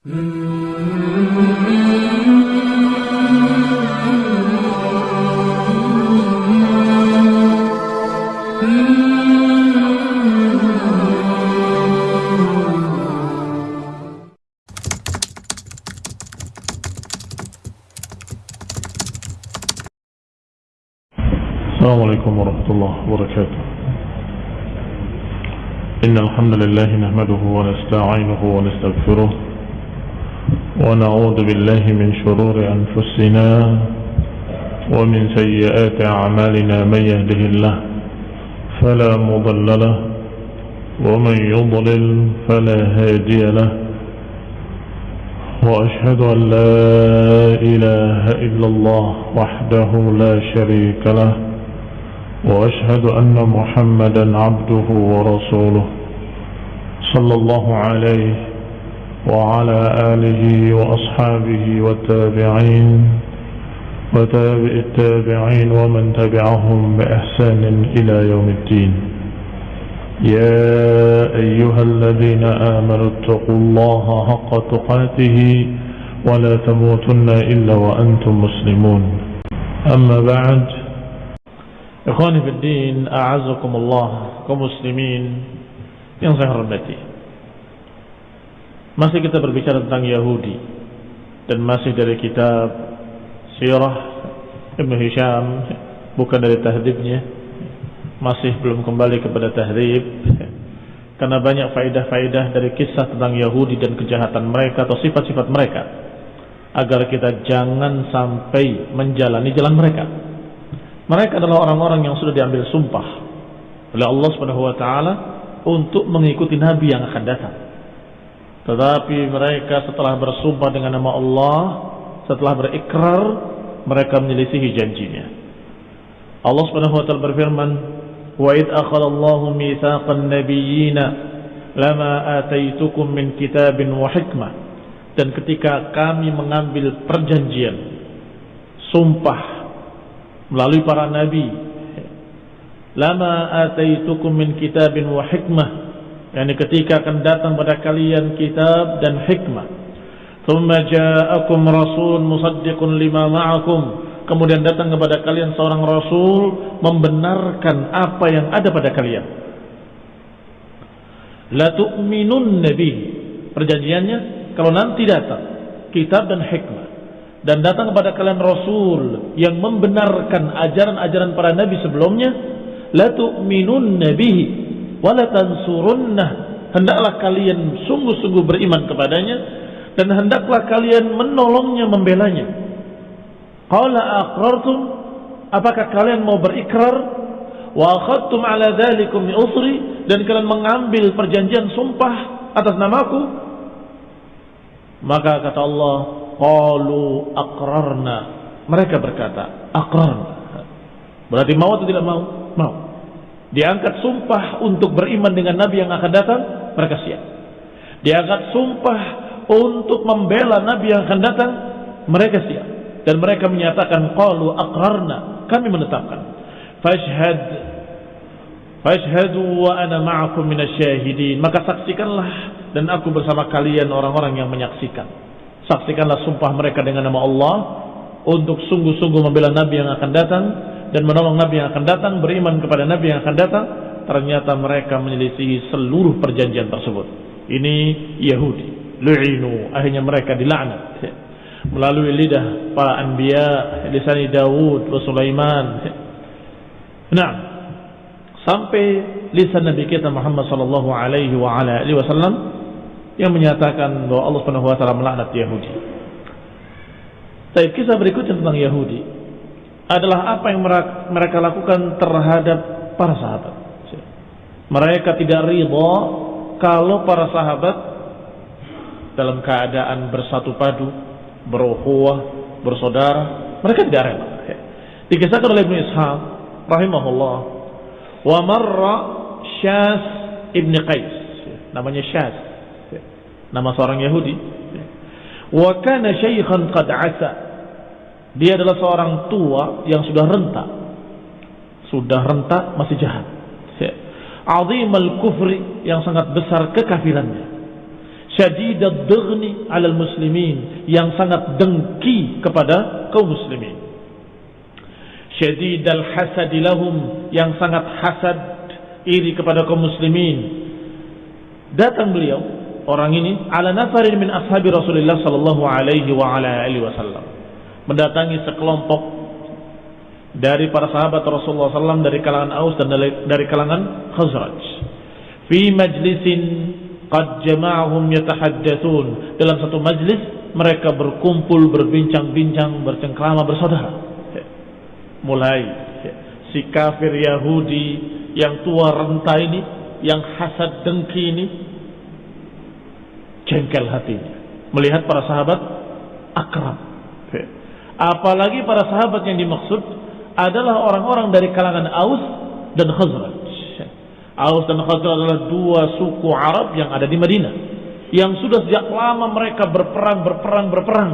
السلام عليكم ورحمة الله وبركاته. إن الحمد لله نحمده ونستعينه ونستغفره ونعوذ بالله من شرور أنفسنا ومن سيئات أعمالنا من يهده الله فلا مضل له ومن يضلل فلا هادي له وأشهد أن لا إله إلا الله وحده لا شريك له وأشهد أن محمدا عبده ورسوله صلى الله عليه وعلى آله وأصحابه والتابعين وتابع التابعين ومن تبعهم بإحسان إلى يوم الدين يا أيها الذين آمنوا اتقوا الله حق تقاته ولا تموتن إلا وأنتم مسلمون أما بعد Ikhwani fi din, a'azakumullah, kaum muslimin yang saya. Masih kita berbicara tentang Yahudi dan masih dari kitab Sirah Ibn Hisham, bukan dari tahdibnya. Masih belum kembali kepada tahdib karena banyak faedah-faedah dari kisah tentang Yahudi dan kejahatan mereka atau sifat-sifat mereka agar kita jangan sampai menjalani jalan mereka. Mereka adalah orang-orang yang sudah diambil sumpah oleh Allah Subhanahu wa taala untuk mengikuti nabi yang akan datang. Tetapi mereka setelah bersumpah dengan nama Allah, setelah berikrar, mereka menyelisihi janjinya. Allah Subhanahu wa taala berfirman, "Wa id akhadha Allahu mitsaqan nabiyyina lama ataitukum min kitabin wa hikmah." Dan ketika kami mengambil perjanjian sumpah melalui para nabi lama ataitukum min kitabin wa hikmah yakni ketika akan datang pada kalian kitab dan hikmah. Thumma ja'akum rasul musaddiqun lima ma'akum. Kemudian datang kepada kalian seorang rasul membenarkan apa yang ada pada kalian. La tu'minun nabi. Perjanjiannya kalau nanti datang kitab dan hikmah. Dan datang kepada kalian rasul yang membenarkan ajaran-ajaran para nabi sebelumnya la tu'minun nabihi wa la tansurunnah hendaklah kalian sungguh-sungguh beriman kepadanya dan hendaklah kalian menolongnya membelanya. Qala aqrartum apakah kalian mau berikrar? Wa akhadtum ala dhalikum usri dan kalian mengambil perjanjian sumpah atas namaku? Maka kata Allah qalu aqrarna. Mereka berkata aqrarna. Berarti mau atau tidak mau? Mau diangkat sumpah untuk beriman dengan nabi yang akan datang mereka siap. Diangkat sumpah untuk membela nabi yang akan datang mereka siap. Dan mereka menyatakan qalu aqrarna. Kami menetapkan fashhad fashhadu wa ana ma'akum minasyahidin. Maka saksikanlah dan aku bersama kalian orang-orang yang menyaksikan. Saksikanlah sumpah mereka dengan nama Allah untuk sungguh-sungguh membela Nabi yang akan datang dan menolong Nabi yang akan datang, beriman kepada Nabi yang akan datang, ternyata mereka menyelisihi seluruh perjanjian tersebut. Ini Yahudi, lu'inu, akhirnya mereka dilaknat melalui lidah para anbiya, lisan Daud wa Sulaiman. Nah, sampai lisan Nabi kita Muhammad sallallahu alaihi wa wasallam yang menyatakan bahwa Allah Subhanahu wa taala melaknat Yahudi. Tapi kisah berikutnya tentang Yahudi adalah apa yang mereka lakukan terhadap para sahabat. Mereka tidak ridha kalau para sahabat dalam keadaan bersatu padu, berukhuwah, bersaudara, mereka tidak rela. Dikisahkan oleh Ibnu Ishaq rahimahullah, wa marra Syas ibn Qais, namanya Syas, nama seorang Yahudi. Wa kana syaikhan qad asa. Dia adalah seorang tua yang sudah renta. Sudah renta masih jahat. Azim al-kufri yang sangat besar kekafirannya. syadidad dughni 'alal muslimin yang sangat dengki kepada kaum muslimin syadidal hasad lahum yang sangat hasad iri kepada kaum muslimin datang beliau orang ini ala nafarin min ashabi Rasulullah sallallahu alaihi wa ala alihi wasallam mendatangi sekelompok dari para sahabat Rasulullah SAW dari kalangan Aus dan dari kalangan Khazraj. Fi majlisin qad jama'ahum yatahaddatsun. Dalam satu majlis mereka berkumpul, berbincang-bincang, bercengkrama, bersaudara. Mulai si kafir Yahudi yang tua renta ini, yang hasad dengki ini jengkel hatinya melihat para sahabat akrab. Apalagi para sahabat yang dimaksud adalah orang-orang dari kalangan Aus dan Khazraj. Aus dan Khazraj adalah dua suku Arab yang ada di Madinah. Yang sudah sejak lama mereka berperang, berperang, berperang.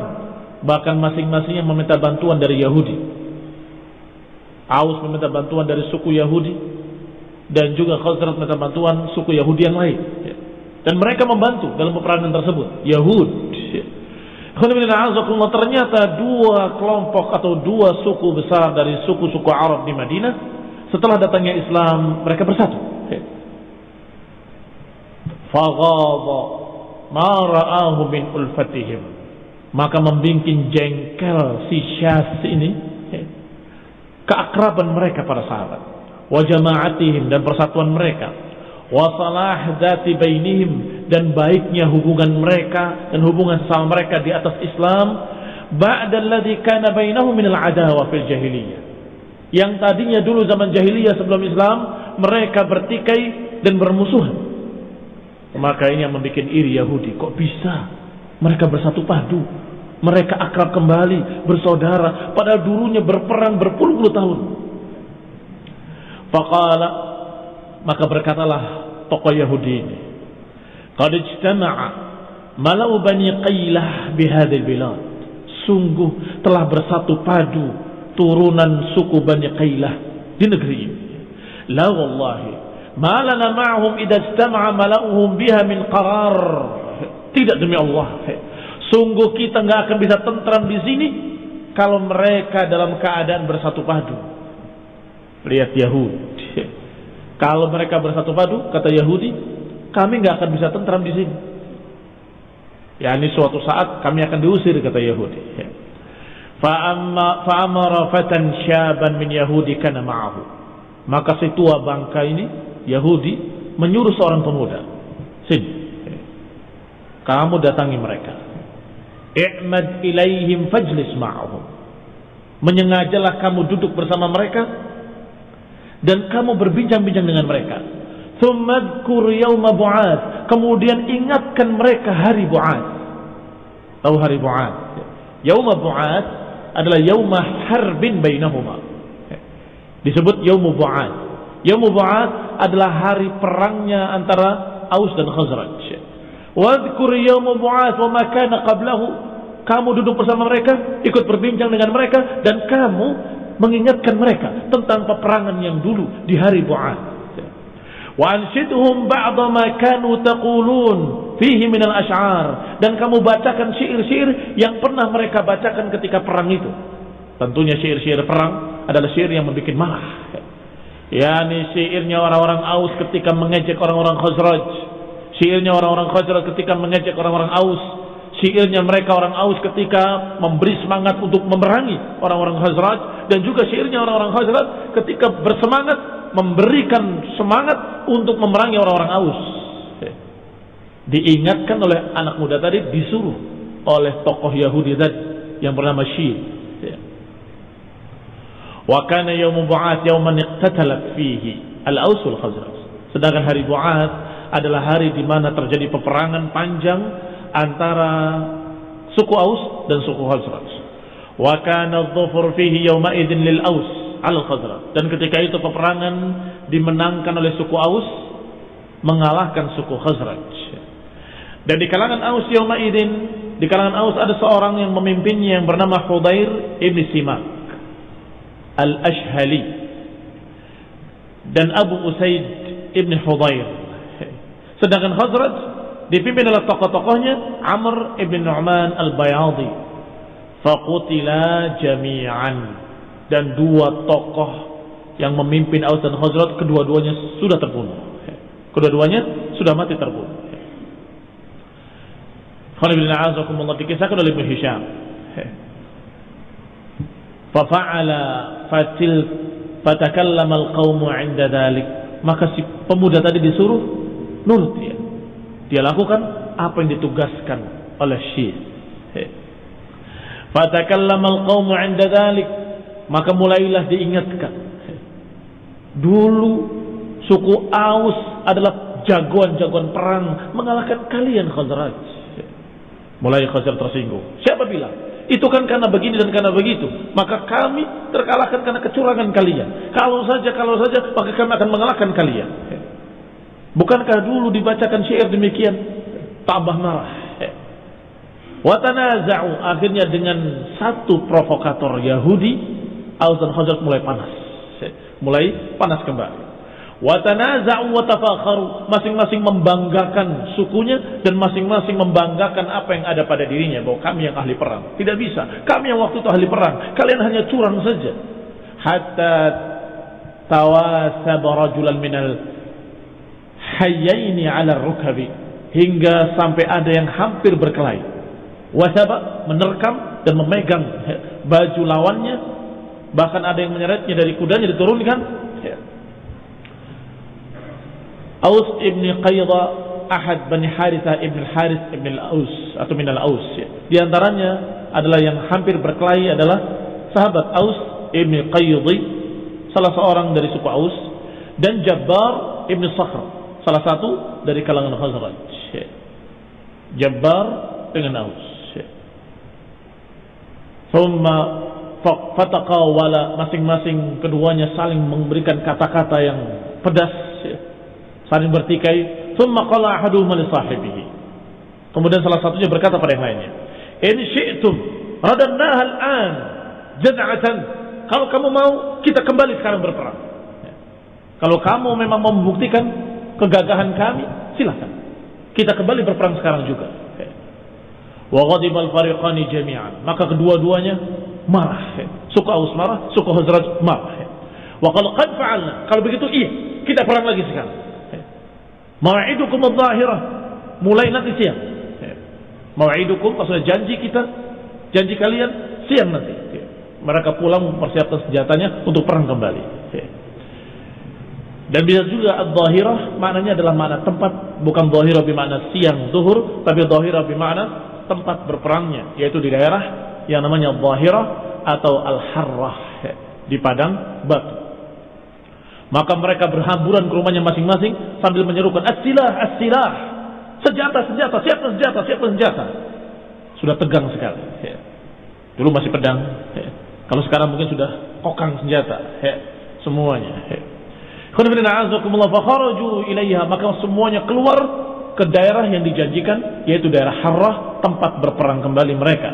Bahkan masing-masingnya meminta bantuan dari Yahudi. Aus meminta bantuan dari suku Yahudi. Dan juga Khazraj meminta bantuan suku Yahudi yang lain. Dan mereka membantu dalam peperangan tersebut. Yahud Ternyata dua kelompok atau dua suku besar dari suku-suku Arab di Madinah setelah datangnya Islam mereka bersatu. Faghadha ma ra'ahu min ulfatihim. Maka membikin jengkel si Syas ini keakraban mereka para sahabat. Wa jama'atihim dan persatuan mereka wa salah dzati bainihim dan baiknya hubungan mereka dan hubungan sama mereka di atas Islam ba'da alladhi kana bainahum min al-adawa fil jahiliyah. Yang tadinya dulu zaman jahiliyah sebelum Islam mereka bertikai dan bermusuhan. Maka ini yang membuat iri Yahudi. Kok bisa? Mereka bersatu padu. Mereka akrab kembali bersaudara. Padahal dulunya berperang berpuluh-puluh tahun. Faqala maka berkatalah tokoh Yahudi ini, "Qad ijtama'a malau bani Qailah bihadzal bilad." Sungguh telah bersatu padu turunan suku Bani Qailah di negeri ini. La wallahi, ma lana ma'hum idza ijtama'a mala'uhum biha min qarar. Tidak demi Allah. Sungguh kita nggak akan bisa tentram di sini kalau mereka dalam keadaan bersatu padu. Lihat Yahudi kalau mereka bersatu padu, kata Yahudi, kami nggak akan bisa tentram di sini. Ya ini suatu saat kami akan diusir kata Yahudi. Ya. Fatan syaban min Yahudi kana ma'ahu. Maka si tua bangka ini Yahudi menyuruh seorang pemuda. Sini. Kamu datangi mereka. I'mad ilaihim fajlis ma'ahum. Menyengajalah kamu duduk bersama mereka dan kamu berbincang-bincang dengan mereka. Kemudian ingatkan mereka hari bu'ad. Tahu hari bu'ad? Yauma bu'ad adalah yauma harbin bainahuma. Disebut yaumu bu'ad. Yaumu bu'ad adalah hari perangnya antara Aus dan Khazraj. Wadhkur yauma bu'ad wa ma qablahu. Kamu duduk bersama mereka, ikut berbincang dengan mereka dan kamu mengingatkan mereka tentang peperangan yang dulu di hari Bu'ad. Wa anshidhum ba'da ma kanu taqulun fihi minal dan kamu bacakan syair-syair yang pernah mereka bacakan ketika perang itu. Tentunya syair-syair perang adalah syair yang membuat marah. Yani syairnya orang-orang Aus ketika mengejek orang-orang Khazraj. Syairnya orang-orang Khazraj ketika mengejek orang-orang Aus syairnya mereka orang Aus ketika memberi semangat untuk memerangi orang-orang Khazraj dan juga syairnya orang-orang Khazraj ketika bersemangat memberikan semangat untuk memerangi orang-orang Aus. Diingatkan oleh anak muda tadi disuruh oleh tokoh Yahudi tadi yang bernama Syir. Wa kana yawmu bu'at yawman iqtatalat fihi al-Aus wal Khazraj. Sedangkan hari Bu'at adalah hari di mana terjadi peperangan panjang antara suku Aus dan suku Khazraj. Wa kana dhufur fihi idzin lil Aus al Khazraj. Dan ketika itu peperangan dimenangkan oleh suku Aus mengalahkan suku Khazraj. Dan di kalangan Aus yawma idzin di kalangan Aus ada seorang yang memimpinnya yang bernama Hudair ibn Simak al-Ashhali dan Abu Usaid ibn Hudair. Sedangkan Khazraj dipimpin oleh tokoh-tokohnya Amr ibn Nu'man al-Bayadi faqutila jami'an dan dua tokoh yang memimpin Aus dan Khazraj kedua-duanya sudah terbunuh. Kedua-duanya sudah mati terbunuh. Khalid bin Azakumullah dikisahkan oleh Ibn Hisham. Fafa'ala fatil fatakallama al-qawmu 'inda dhalik. Maka si pemuda tadi disuruh nurut dia. Dia lakukan apa yang ditugaskan oleh Syekh. Fatakallama al-qawmu 'inda dhalik, maka mulailah diingatkan. Dulu suku Aus adalah jagoan-jagoan perang mengalahkan kalian Khazraj. Mulai Khazraj tersinggung. Siapa bilang? Itu kan karena begini dan karena begitu. Maka kami terkalahkan karena kecurangan kalian. Kalau saja, kalau saja, maka kami akan mengalahkan kalian. Bukankah dulu dibacakan syair demikian? Tambah marah. Watanaza'u akhirnya dengan satu provokator Yahudi, Aus dan mulai panas. Mulai panas kembali. Watanaza'u watafakharu masing-masing membanggakan sukunya dan masing-masing membanggakan apa yang ada pada dirinya bahwa kami yang ahli perang. Tidak bisa. Kami yang waktu itu ahli perang. Kalian hanya curang saja. Hatta tawasab rajulan minal hayyaini ala rukabi hingga sampai ada yang hampir berkelahi wasaba menerkam dan memegang baju lawannya bahkan ada yang menyeretnya dari kudanya diturunkan Aus ibn Qayda ahad bani Haritha ibn Haris ibn al-Aus atau min al-Aus di antaranya adalah yang hampir berkelahi adalah sahabat Aus ibn Qayyidi salah seorang dari suku Aus dan Jabbar ibn Sakhr salah satu dari kalangan Khazraj. Jabbar dengan Aus. Thumma fataqawala masing-masing keduanya saling memberikan kata-kata yang pedas saling bertikai. Thumma qala ahaduhuma li sahibihi. Kemudian salah satunya berkata pada yang lainnya in syi'tum radannaha jaz'atan. Kalau kamu mau kita kembali sekarang berperang. Kalau kamu memang mau membuktikan kegagahan kami, silakan. Kita kembali berperang sekarang juga. Wa ghadibal fariqani jami'an. Maka kedua-duanya marah. Suku Aus marah, suku Hazraj marah. Wa kalau qad fa'alna, kalau begitu iya, kita perang lagi sekarang. Mau'idukum adh-dhahirah. Mulai nanti siang. Mau'idukum maksudnya janji kita, janji kalian siang nanti. Mereka pulang mempersiapkan senjatanya untuk perang kembali. Dan bisa juga ad-dhahirah maknanya adalah makna tempat, bukan dhahirah bermakna siang zuhur, tapi dhahirah bermakna tempat berperangnya, yaitu di daerah yang namanya dhahirah atau al-harrah di padang batu. Maka mereka berhamburan ke rumahnya masing-masing sambil menyerukan as-silah, as-silah. Senjata, senjata, siapa senjata, siapa senjata. Sudah tegang sekali. Dulu masih pedang. Kalau sekarang mungkin sudah kokang senjata. Semuanya ilaiha maka semuanya keluar ke daerah yang dijanjikan yaitu daerah Harrah tempat berperang kembali mereka.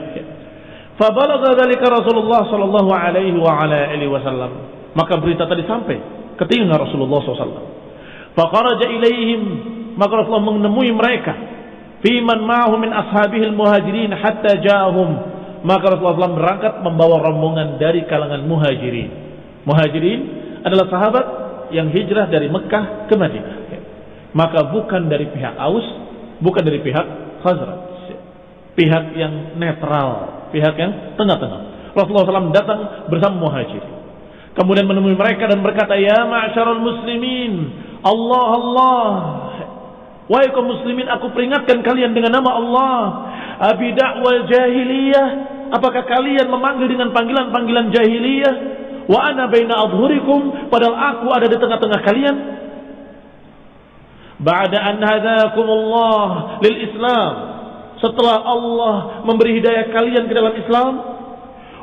Fabalagha dzalika Rasulullah sallallahu alaihi wa ala alihi wasallam. Maka berita tadi sampai ke telinga Rasulullah SAW. Faqaraja ilaihim maka Rasulullah menemui mereka fiman ma'ahu min ashabihi muhajirin hatta ja'ahum maka Rasulullah SAW berangkat membawa rombongan dari kalangan muhajirin. Muhajirin adalah sahabat yang hijrah dari Mekah ke Madinah. Maka bukan dari pihak Aus, bukan dari pihak Khazraj. Pihak yang netral, pihak yang tengah-tengah. Rasulullah SAW datang bersama muhajir. Kemudian menemui mereka dan berkata, Ya ma'asyarul muslimin, Allah Allah. Wahai kaum muslimin, aku peringatkan kalian dengan nama Allah. Abi dakwal jahiliyah. Apakah kalian memanggil dengan panggilan-panggilan jahiliyah? wa ana baina adhurikum padahal aku ada di tengah-tengah kalian ba'da an hadakumullah lil Islam setelah Allah memberi hidayah kalian ke dalam Islam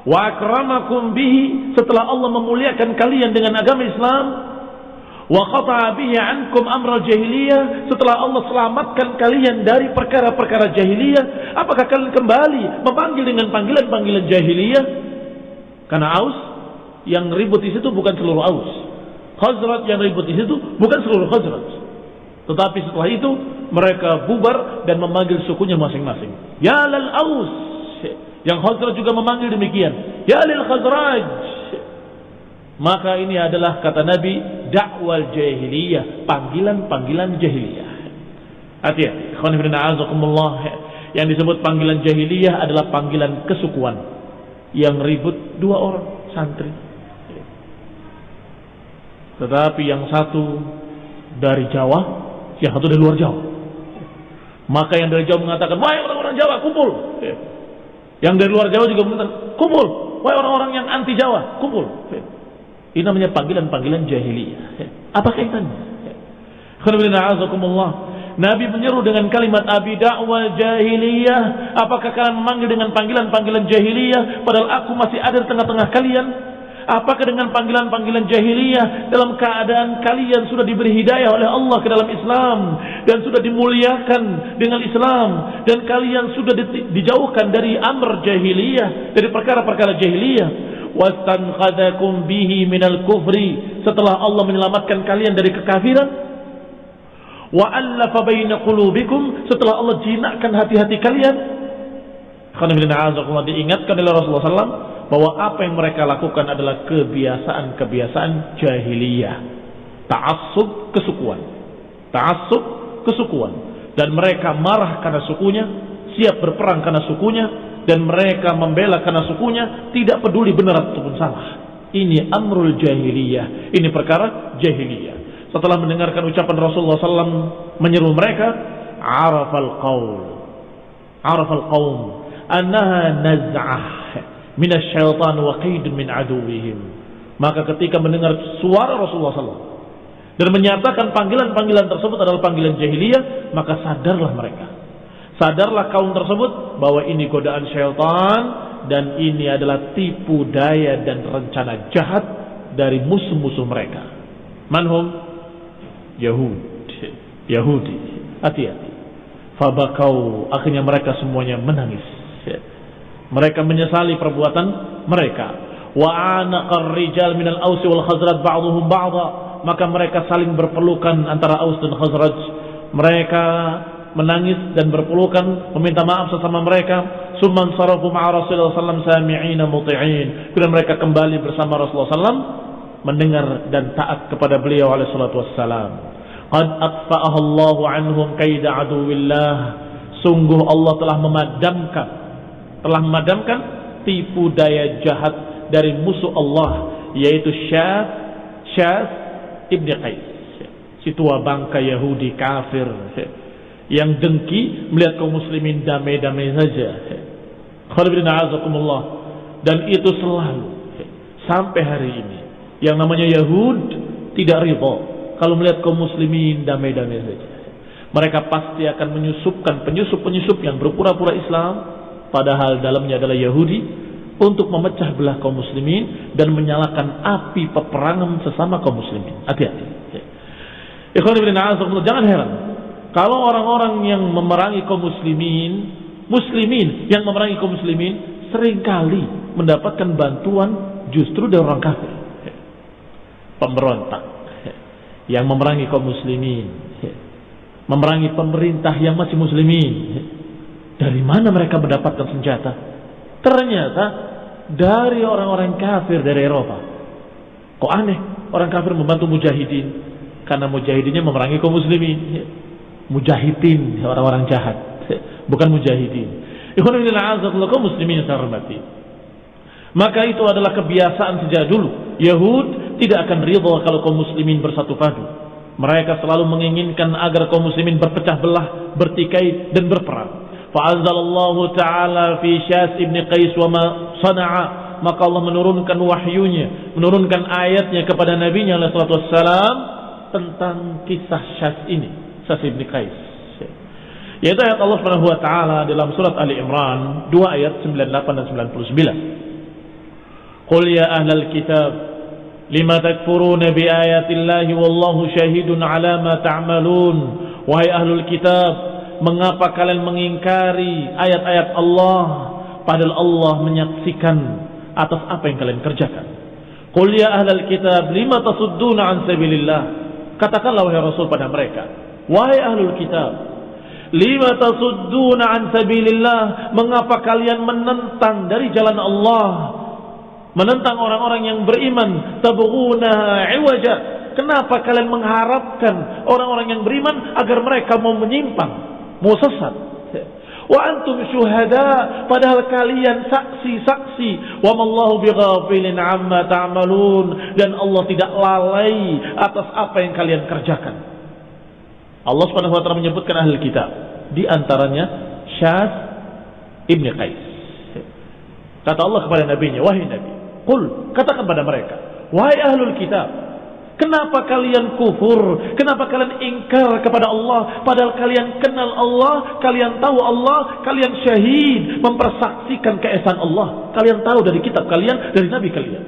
wa akramakum bihi setelah Allah memuliakan kalian dengan agama Islam wa qata'a bihi ankum amra jahiliyah setelah Allah selamatkan kalian dari perkara-perkara jahiliyah apakah kalian kembali memanggil dengan panggilan-panggilan jahiliyah karena Aus yang ribut di situ bukan seluruh Aus. Khazraj yang ribut di situ bukan seluruh Khazraj. Tetapi setelah itu mereka bubar dan memanggil sukunya masing-masing. Ya lal aus. Yang Khazraj juga memanggil demikian. Ya lil Khazraj. Maka ini adalah kata Nabi dakwal jahiliyah, panggilan-panggilan jahiliyah. Hati-hati, Yang disebut panggilan jahiliyah adalah panggilan kesukuan. Yang ribut dua orang santri. Tetapi yang satu dari Jawa, yang satu dari luar Jawa. Maka yang dari Jawa mengatakan, wahai orang-orang Jawa, kumpul. Yang dari luar Jawa juga mengatakan, kumpul. Wahai orang-orang yang anti Jawa, kumpul. Ini namanya panggilan-panggilan jahiliyah. Apa kaitannya? Nabi menyeru dengan kalimat abi dakwah jahiliyah. Apakah kalian memanggil dengan panggilan-panggilan jahiliyah padahal aku masih ada di tengah-tengah kalian? Apakah dengan panggilan-panggilan jahiliyah dalam keadaan kalian sudah diberi hidayah oleh Allah ke dalam Islam dan sudah dimuliakan dengan Islam dan kalian sudah dijauhkan dari amr jahiliyah, dari perkara-perkara jahiliyah? wastanqadakum bihi minal kufri. Setelah Allah menyelamatkan kalian dari kekafiran? Wa allafa baina qulubikum. Setelah Allah jinakkan hati-hati kalian? Diingatkan oleh Rasulullah SAW bahwa apa yang mereka lakukan adalah kebiasaan-kebiasaan jahiliyah ta'assub kesukuan ta'assub kesukuan dan mereka marah karena sukunya siap berperang karena sukunya dan mereka membela karena sukunya tidak peduli benar ataupun salah. Ini amrul jahiliyah. Ini perkara jahiliyah. Setelah mendengarkan ucapan Rasulullah SAW menyeru mereka, arafal qaul. Arafal qaum annaha naz'ah min asyaitan wa qaidun min aduwihim. Maka ketika mendengar suara Rasulullah SAW dan menyatakan panggilan-panggilan tersebut adalah panggilan jahiliyah, maka sadarlah mereka Sadarlah kaum tersebut bahwa ini godaan syaitan dan ini adalah tipu daya dan rencana jahat dari musuh-musuh mereka. Manhum Yahud, Yahudi. Hati-hati. Fabakau akhirnya mereka semuanya menangis. Mereka menyesali perbuatan mereka. Wa anaqar rijal minal ausi wal khazraj ba'dhum ba'dha. Maka mereka saling berpelukan antara Aus dan Khazraj. Mereka menangis dan berpelukan meminta maaf sesama mereka summan sarafu ma'a Rasulullah sallam sami'ina muti'in kemudian mereka kembali bersama Rasulullah sallam mendengar dan taat kepada beliau alaihi salatu wassalam qad atfa'aha Allah anhum kaida aduwillah sungguh Allah telah memadamkan telah memadamkan tipu daya jahat dari musuh Allah yaitu Syaf Syaf Ibn Qais si tua bangka Yahudi kafir yang dengki melihat kaum muslimin damai-damai saja. Dan itu selalu sampai hari ini. Yang namanya Yahud tidak ridho kalau melihat kaum muslimin damai-damai saja. Mereka pasti akan menyusupkan penyusup-penyusup yang berpura-pura Islam padahal dalamnya adalah Yahudi untuk memecah belah kaum muslimin dan menyalakan api peperangan sesama kaum muslimin. Hati-hati. Jangan heran kalau orang-orang yang memerangi kaum muslimin, muslimin yang memerangi kaum muslimin sering kali mendapatkan bantuan justru dari orang kafir. Pemberontak yang memerangi kaum muslimin, memerangi pemerintah yang masih muslimin. Dari mana mereka mendapatkan senjata? Ternyata dari orang-orang kafir dari Eropa. Kok aneh? Orang kafir membantu mujahidin? Karena mujahidinnya memerangi kaum muslimin. Mujahidin orang-orang jahat. Bukan mujahidin. Kaum muslimin yang hormati. Maka itu adalah kebiasaan sejak dulu. Yahud tidak akan ridha kalau kaum muslimin bersatu padu. Mereka selalu menginginkan agar kaum muslimin berpecah belah bertikai dan berperang fa'anzalallahu ta'ala fi syas ibn qais wa ma sana'a maka Allah menurunkan wahyunya menurunkan ayatnya kepada nabinya alaihi wassalam tentang kisah syas ini Sas bin Qais. Yaitu ayat Allah Subhanahu wa taala dalam surat Ali Imran 2 ayat 98 dan 99. Qul ya ahlal kitab lima takfuruna bi ayatillahi wallahu syahidun ala ma ta'malun. Wahai ahlul kitab, mengapa kalian mengingkari ayat-ayat Allah padahal Allah menyaksikan atas apa yang kalian kerjakan. Qul ya ahlal kitab lima tasudduna an sabilillah. Katakanlah wahai Rasul pada mereka, Wahai ahlul kitab, Lima tasudduna an sabilillah. Mengapa kalian menentang dari jalan Allah? Menentang orang-orang yang beriman. Tabghuna iwaja. Kenapa kalian mengharapkan orang-orang yang beriman agar mereka mau menyimpang, mau sesat? Wa antum syuhada padahal kalian saksi-saksi. Wa mallahu bighafilin amma ta'malun dan Allah tidak lalai atas apa yang kalian kerjakan. Allah Subhanahu wa taala menyebutkan ahli kitab di antaranya Syaz Ibn Qais. Kata Allah kepada nabinya, wahai nabi, qul katakan pada mereka, wahai ahlul kitab, Kenapa kalian kufur? Kenapa kalian ingkar kepada Allah? Padahal kalian kenal Allah, kalian tahu Allah, kalian syahid mempersaksikan keesaan Allah. Kalian tahu dari kitab kalian, dari nabi kalian.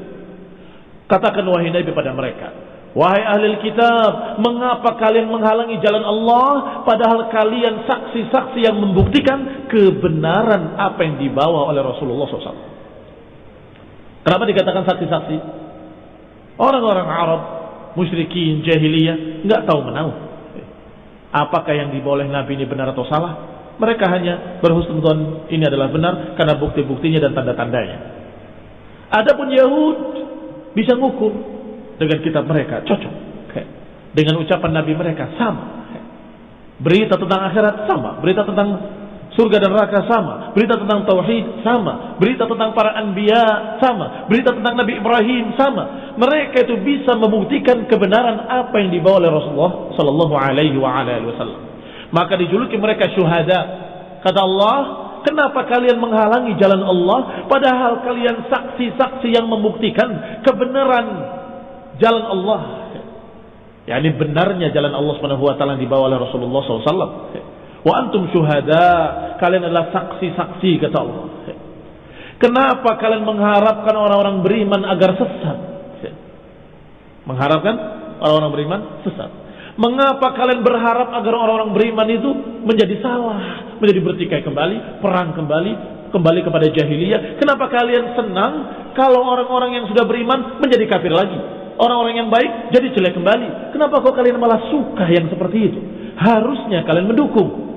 Katakan wahai nabi pada mereka, Wahai ahli kitab, mengapa kalian menghalangi jalan Allah padahal kalian saksi-saksi yang membuktikan kebenaran apa yang dibawa oleh Rasulullah SAW? Kenapa dikatakan saksi-saksi? Orang-orang Arab musyrikin jahiliyah nggak tahu menahu. Apakah yang diboleh Nabi ini benar atau salah? Mereka hanya berhusnudon ini adalah benar karena bukti-buktinya dan tanda-tandanya. Adapun Yahud bisa ngukur dengan kitab mereka cocok. Dengan ucapan Nabi mereka sama. Berita tentang akhirat sama, berita tentang Surga dan neraka sama. Berita tentang tauhid sama. Berita tentang para anbiya sama. Berita tentang Nabi Ibrahim sama. Mereka itu bisa membuktikan kebenaran apa yang dibawa oleh Rasulullah sallallahu alaihi wasallam. Maka dijuluki mereka syuhada. Kata Allah, kenapa kalian menghalangi jalan Allah padahal kalian saksi-saksi yang membuktikan kebenaran jalan Allah. Ya, ini benarnya jalan Allah Subhanahu wa taala dibawa oleh Rasulullah SAW. Wa antum syuhada, kalian adalah saksi-saksi kata Allah. Kenapa kalian mengharapkan orang-orang beriman agar sesat? Mengharapkan orang-orang beriman sesat. Mengapa kalian berharap agar orang-orang beriman itu menjadi salah, menjadi bertikai kembali, perang kembali, kembali kepada jahiliyah? Kenapa kalian senang kalau orang-orang yang sudah beriman menjadi kafir lagi? Orang-orang yang baik jadi jelek kembali. Kenapa kok kalian malah suka yang seperti itu? Harusnya kalian mendukung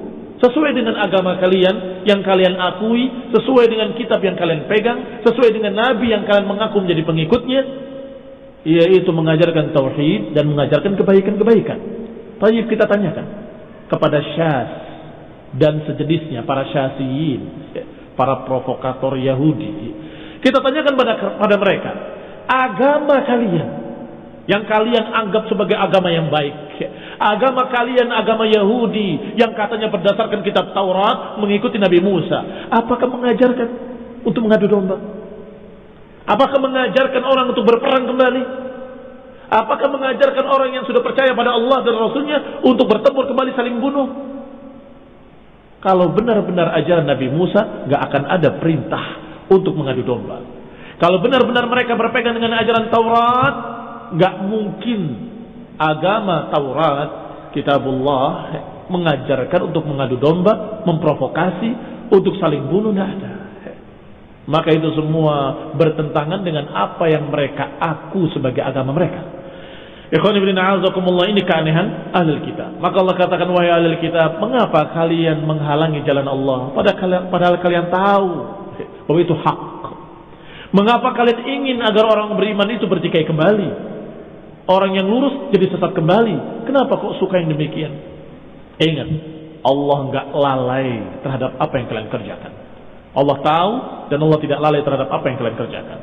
sesuai dengan agama kalian yang kalian akui, sesuai dengan kitab yang kalian pegang, sesuai dengan nabi yang kalian mengaku menjadi pengikutnya, yaitu mengajarkan tauhid dan mengajarkan kebaikan-kebaikan. Tapi kita tanyakan kepada syas dan sejenisnya para syasiin, para provokator Yahudi. Kita tanyakan pada pada mereka, agama kalian yang kalian anggap sebagai agama yang baik Agama kalian agama Yahudi yang katanya berdasarkan kitab Taurat mengikuti Nabi Musa. Apakah mengajarkan untuk mengadu domba? Apakah mengajarkan orang untuk berperang kembali? Apakah mengajarkan orang yang sudah percaya pada Allah dan Rasulnya untuk bertempur kembali saling bunuh? Kalau benar-benar ajaran Nabi Musa, gak akan ada perintah untuk mengadu domba. Kalau benar-benar mereka berpegang dengan ajaran Taurat, gak mungkin agama Taurat, kitabullah mengajarkan untuk mengadu domba, memprovokasi, untuk saling bunuh, tidak ada. Maka itu semua bertentangan dengan apa yang mereka aku sebagai agama mereka. Ikhwan ibn a'azakumullah ini keanehan ahli kitab. Maka Allah katakan wahai ahli kitab, mengapa kalian menghalangi jalan Allah padahal kalian, padahal kalian tahu bahwa itu hak. Mengapa kalian ingin agar orang beriman itu bertikai kembali? Orang yang lurus jadi sesat kembali. Kenapa kok suka yang demikian? Ingat, Allah nggak lalai terhadap apa yang kalian kerjakan. Allah tahu dan Allah tidak lalai terhadap apa yang kalian kerjakan.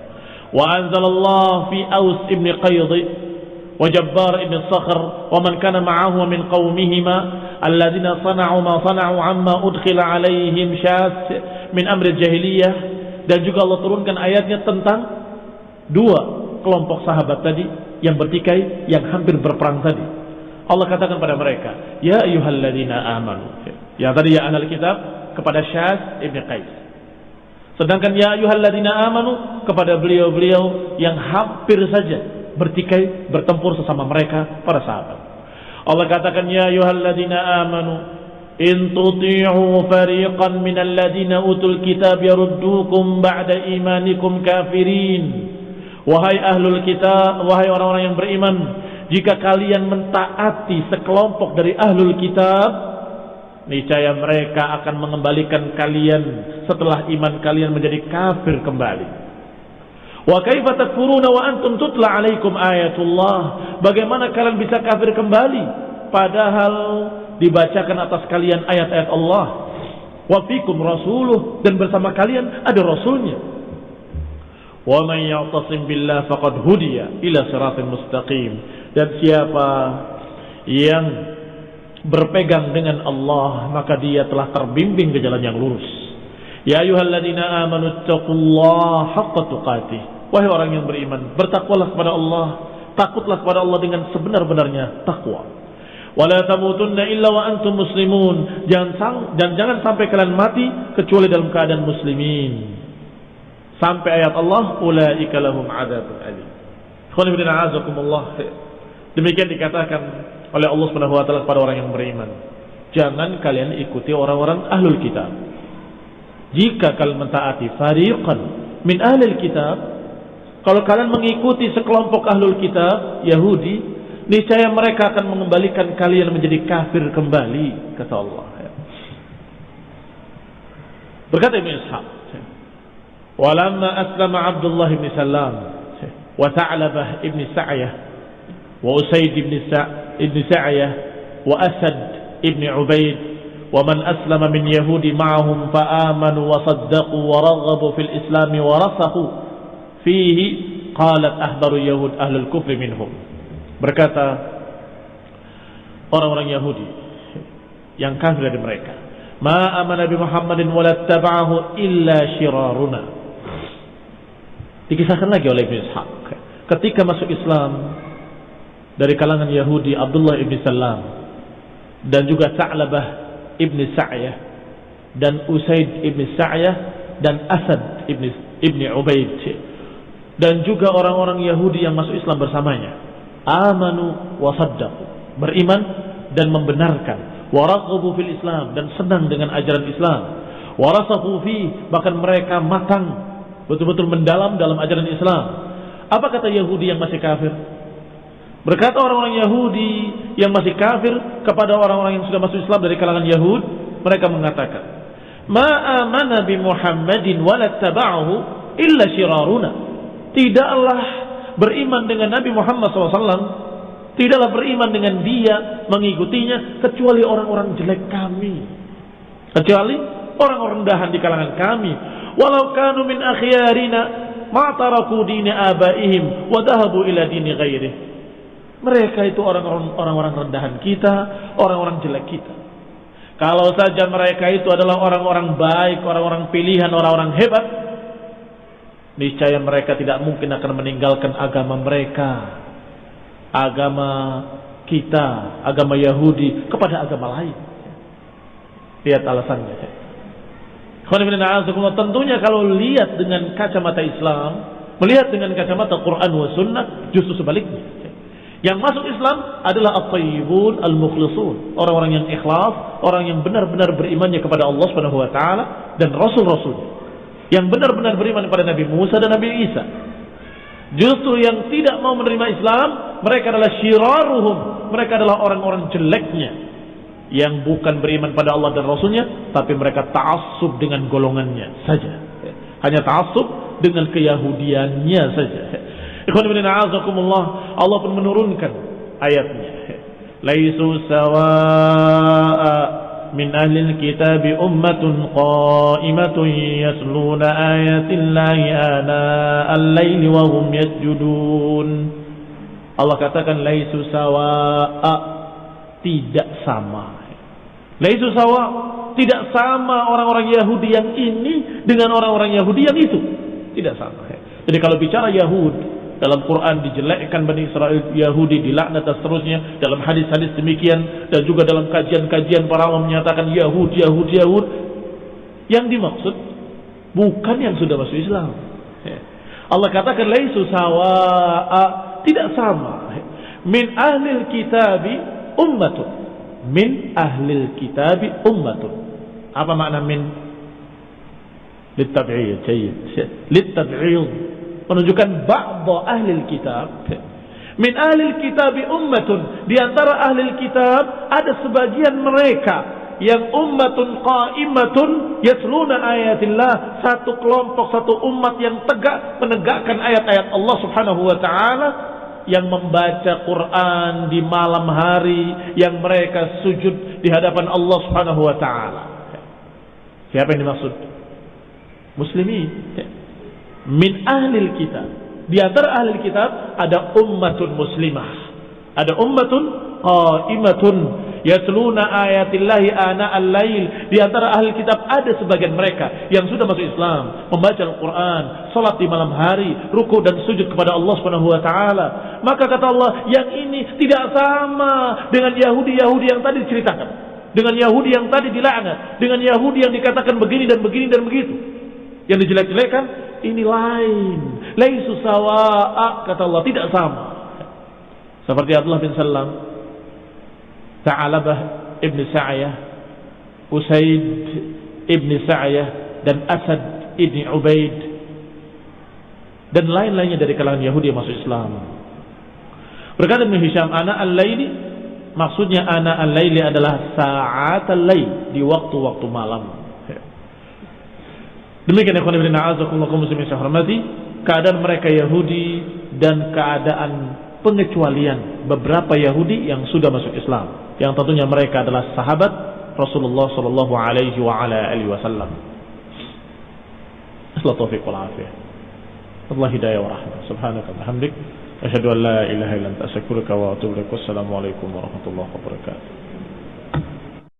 Wa anzalallah fi Aus ibn Qayd wa Jabbar ibn Sakhr wa man kana ma'ahu min qaumihima alladhina sana'u ma sana'u amma udkhila alaihim syas min amri jahiliyah dan juga Allah turunkan ayatnya tentang dua kelompok sahabat tadi yang bertikai, yang hampir berperang tadi. Allah katakan pada mereka, Ya ayuhalladzina amanu. Ya tadi ya ahlul kitab kepada Syaz Ibn Qais. Sedangkan ya ayuhalladzina amanu kepada beliau-beliau yang hampir saja bertikai, bertempur sesama mereka para sahabat. Allah katakan ya ayuhalladzina amanu in tuti'u fariqan minal ladzina utul kitab yaruddukum ba'da imanikum kafirin Wahai ahlul kitab, wahai orang-orang yang beriman, jika kalian mentaati sekelompok dari ahlul kitab, niscaya mereka akan mengembalikan kalian setelah iman kalian menjadi kafir kembali. Wa kaifa takfuruna wa antum tutla alaikum ayatullah? Bagaimana kalian bisa kafir kembali padahal dibacakan atas kalian ayat-ayat Allah? Wa fikum rasuluh dan bersama kalian ada rasulnya. Man ya'tasim billah faqad hudiya ila siratal mustaqim. Dan siapa yang berpegang dengan Allah maka dia telah terbimbing ke jalan yang lurus. Ya ayyuhalladzina amanu taqullaha haqqa tuqatih. Wahai orang yang beriman, bertakwalah kepada Allah, takutlah kepada Allah dengan sebenar-benarnya takwa. Wala tamutunna illa wa antum muslimun. Jangan dan jangan sampai kalian mati kecuali dalam keadaan muslimin. Sampai ayat Allah, ulaika lahum adzabun alim. Demikian dikatakan oleh Allah Subhanahu wa taala kepada orang yang beriman. Jangan kalian ikuti orang-orang ahlul kitab. Jika kalian mentaati fariqan min ahlul kitab, kalau kalian mengikuti sekelompok ahlul kitab Yahudi, niscaya mereka akan mengembalikan kalian menjadi kafir kembali, kata Allah. Berkata Ibn Ishaq, ولما أسلم عبد الله بن سلام وثعلبة بن سعية وأسيد بن ابن سعية وأسد بن عبيد ومن أسلم من يهود معهم فآمنوا وصدقوا ورغبوا في الإسلام ورسخوا فيه قالت ahbaru يهود أهل الكفر منهم. بركاتا orang-orang Yahudi yang kafir dari mereka ma amana bi Muhammadin إلا illa dikisahkan lagi oleh Ibn Ishaq. Ketika masuk Islam dari kalangan Yahudi Abdullah ibn Salam dan juga Sa'labah ibn Sa'yah dan Usaid ibn Sa'yah dan Asad ibn ibn Ubaid. Dan juga orang-orang Yahudi yang masuk Islam bersamanya. Amanu wa beriman dan membenarkan. Waraghabu fil Islam dan senang dengan ajaran Islam. Warasafu fi bahkan mereka matang betul-betul mendalam dalam ajaran Islam apa kata Yahudi yang masih kafir Berkata orang-orang Yahudi yang masih kafir kepada orang-orang yang sudah masuk Islam dari kalangan Yahud, mereka mengatakan, "Ma amana bi Muhammadin wa illa syiraruna." Tidaklah beriman dengan Nabi Muhammad SAW, tidaklah beriman dengan dia, mengikutinya kecuali orang-orang jelek kami. Kecuali orang-orang rendahan di kalangan kami. Walau kanu min akhyarina ma taraku dini abaihim wa dhahabu ila dini ghairihi mereka itu orang-orang rendahan kita, orang-orang jelek kita. Kalau saja mereka itu adalah orang-orang baik, orang-orang pilihan, orang-orang hebat, niscaya mereka tidak mungkin akan meninggalkan agama mereka, agama kita, agama Yahudi kepada agama lain. Lihat alasannya. Tentunya kalau lihat dengan kacamata Islam, melihat dengan kacamata Quran wa Sunnah, justru sebaliknya. Yang masuk Islam adalah at-tayyibun al-mukhlisun, orang-orang yang ikhlas, orang yang benar-benar berimannya kepada Allah Subhanahu wa taala dan rasul-rasul. Yang benar-benar beriman kepada Nabi Musa dan Nabi Isa. Justru yang tidak mau menerima Islam, mereka adalah syiraruhum, mereka adalah orang-orang jeleknya yang bukan beriman pada Allah dan Rasulnya, tapi mereka ta'assub dengan golongannya saja. Hanya ta'assub dengan keyahudiannya saja. Allah pun menurunkan ayatnya. Laisu sawa'a min ahli kitab ummatun qa'imatun yasluna ayatillahi ana al-laili wa hum yasjudun. Allah katakan laisu sawa'a tidak sama. Laisu sawa tidak sama orang-orang Yahudi yang ini dengan orang-orang Yahudi yang itu. Tidak sama. Jadi kalau bicara Yahudi dalam Quran dijelekkan Bani Israel Yahudi dilaknat dan seterusnya dalam hadis-hadis demikian dan juga dalam kajian-kajian para ulama menyatakan Yahud Yahud Yahud yang dimaksud bukan yang sudah masuk Islam ya. Allah katakan laisu sawa'a tidak sama min ahlil kitabi ummatun min ahlil kitabi ummatun. Apa makna min? Litab'iyah jayyid. Menunjukkan ba'dha ahli kitab. Min ahli kitab ummatun. Di antara ahli kitab ada sebagian mereka yang ummatun qaimatun yatluna ayatillah. Satu kelompok satu umat yang tegak menegakkan ayat-ayat Allah Subhanahu wa taala yang membaca Quran di malam hari yang mereka sujud di hadapan Allah Subhanahu wa taala. Siapa yang dimaksud? Muslimin. Min ahlil kitab. Di antara ahli kitab ada ummatun muslimah. Ada ummatun qaimatun yatluna ayatillahi ana al-lail. Di antara ahli kitab ada sebagian mereka yang sudah masuk Islam, membaca Al-Qur'an, salat di malam hari, ruku dan sujud kepada Allah Subhanahu wa taala. Maka kata Allah, yang ini tidak sama dengan Yahudi-Yahudi yang tadi diceritakan. Dengan Yahudi yang tadi dilaknat, dengan Yahudi yang dikatakan begini dan begini dan begitu. Yang dijelek-jelekan, ini lain. Laisu sawa'a, kata Allah, tidak sama. Seperti Abdullah bin Salam Ta'alabah Ibn Sa'yah Usaid Ibn Sa'yah dan Asad Ibn Ubaid dan lain-lainnya dari kalangan Yahudi yang masuk Islam. Berkata Ibn Hisham anak al-laili maksudnya anak al-laili adalah saat al-lail di waktu-waktu malam. Demikian ikhwan ibn a'azakumullah muslimin syahramati keadaan mereka Yahudi dan keadaan pengecualian beberapa Yahudi yang sudah masuk Islam yang tentunya mereka adalah sahabat Rasulullah sallallahu alaihi wa ala alihi wasallam. Asla taufiq wal afiyah. Allah hidayah wa rahmah. Subhanaka wa bihamdik asyhadu an la ilaha illa anta astaghfiruka wa atubu ilaik. Wassalamu alaikum warahmatullahi wabarakatuh.